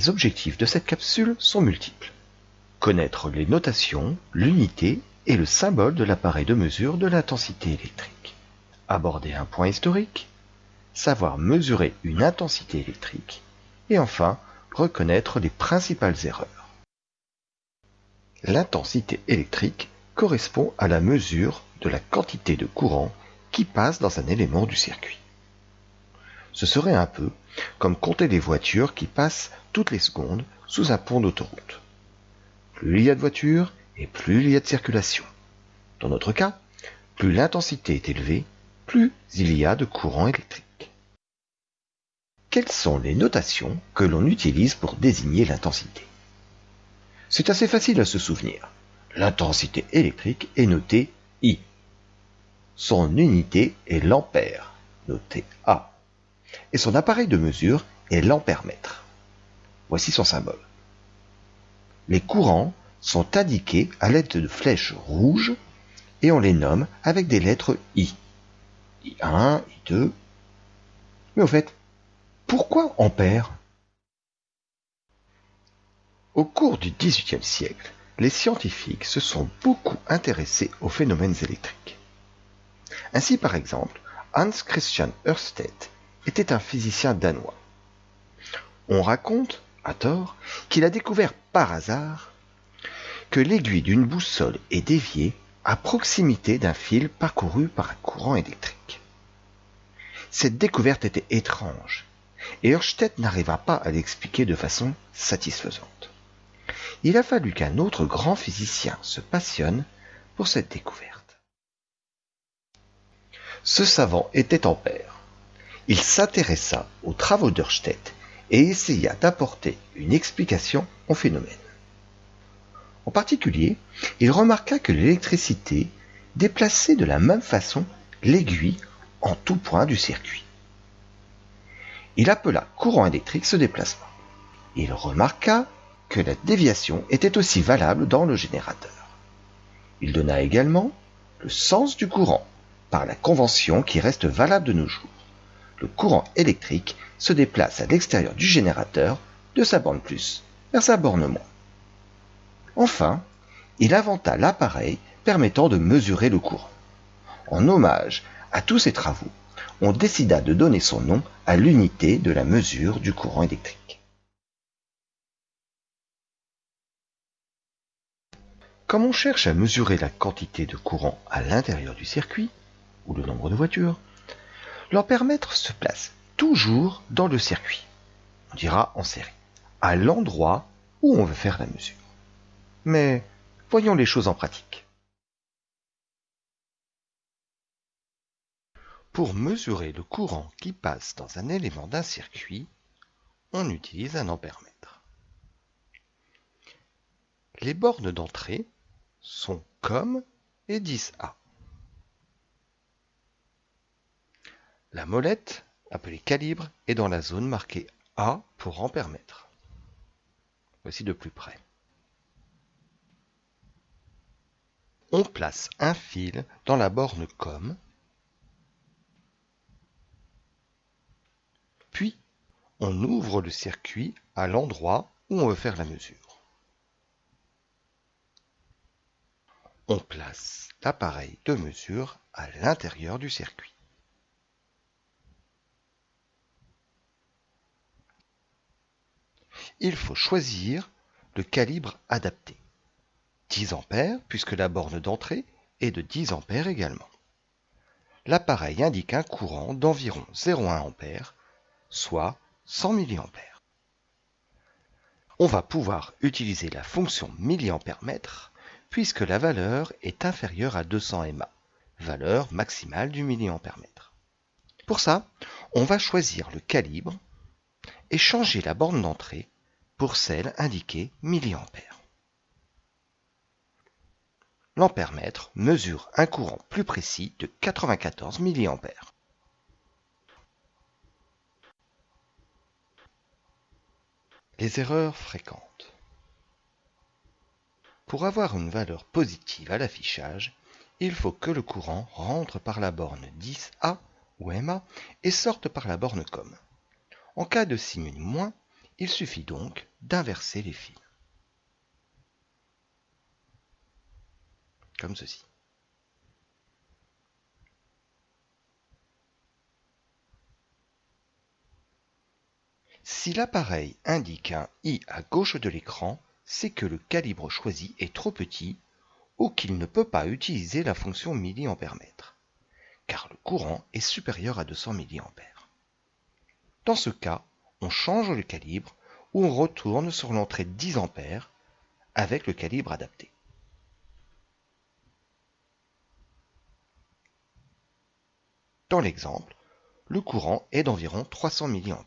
Les objectifs de cette capsule sont multiples. Connaître les notations, l'unité et le symbole de l'appareil de mesure de l'intensité électrique. Aborder un point historique, savoir mesurer une intensité électrique et enfin reconnaître les principales erreurs. L'intensité électrique correspond à la mesure de la quantité de courant qui passe dans un élément du circuit. Ce serait un peu comme compter les voitures qui passent toutes les secondes sous un pont d'autoroute. Plus il y a de voitures et plus il y a de circulation. Dans notre cas, plus l'intensité est élevée, plus il y a de courant électrique. Quelles sont les notations que l'on utilise pour désigner l'intensité? C'est assez facile à se souvenir. L'intensité électrique est notée I. Son unité est l'ampère, noté A. Et son appareil de mesure est l'ampèremètre. Voici son symbole. Les courants sont indiqués à l'aide de flèches rouges et on les nomme avec des lettres I. I1, I2. Mais au fait, pourquoi ampère Au cours du XVIIIe siècle, les scientifiques se sont beaucoup intéressés aux phénomènes électriques. Ainsi, par exemple, Hans Christian Ørsted était un physicien danois. On raconte, à tort, qu'il a découvert par hasard que l'aiguille d'une boussole est déviée à proximité d'un fil parcouru par un courant électrique. Cette découverte était étrange et Ørsted n'arriva pas à l'expliquer de façon satisfaisante. Il a fallu qu'un autre grand physicien se passionne pour cette découverte. Ce savant était Ampère. Il s'intéressa aux travaux d'Ørsted et essaya d'apporter une explication au phénomène. En particulier, il remarqua que l'électricité déplaçait de la même façon l'aiguille en tout point du circuit il appela courant électrique ce déplacement. Il remarqua que la déviation était aussi valable dans le générateur. Il donna également le sens du courant par la convention qui reste valable de nos jours. Le courant électrique se déplace à l'extérieur du générateur de sa borne plus vers sa borne moins. Enfin, il inventa l'appareil permettant de mesurer le courant. En hommage à tous ses travaux, on décida de donner son nom à l'unité de la mesure du courant électrique. Comme on cherche à mesurer la quantité de courant à l'intérieur du circuit, ou le nombre de voitures, l'ampèremètre se place toujours dans le circuit, on dira en série, à l'endroit où on veut faire la mesure. Mais voyons les choses en pratique. Pour mesurer le courant qui passe dans un élément d'un circuit, on utilise un ampèremètre. Les bornes d'entrée sont COM et 10A. La molette, appelée calibre, est dans la zone marquée A pour ampèremètre. Voici de plus près. On place un fil dans la borne COM Puis, on ouvre le circuit à l'endroit où on veut faire la mesure. On place l'appareil de mesure à l'intérieur du circuit. Il faut choisir le calibre adapté. 10 A puisque la borne d'entrée est de 10 A également. L'appareil indique un courant d'environ 0,1 A soit 100 mA. On va pouvoir utiliser la fonction milliampère-mètre puisque la valeur est inférieure à 200 mA, valeur maximale du milliampère-mètre. Pour ça, on va choisir le calibre et changer la borne d'entrée pour celle indiquée milliampère. L'ampère-mètre mesure un courant plus précis de 94 mA. Les erreurs fréquentes. Pour avoir une valeur positive à l'affichage, il faut que le courant rentre par la borne 10A ou MA et sorte par la borne COM. En cas de signe moins, Il suffit donc d'inverser les fils. Comme ceci. Si l'appareil indique un I à gauche de l'écran, c'est que le calibre choisi est trop petit ou qu'il ne peut pas utiliser la fonction mA, car le courant est supérieur à 200 mA. Dans ce cas, on change le calibre ou on retourne sur l'entrée 10 A avec le calibre adapté. Dans l'exemple, le courant est d'environ 300 mA.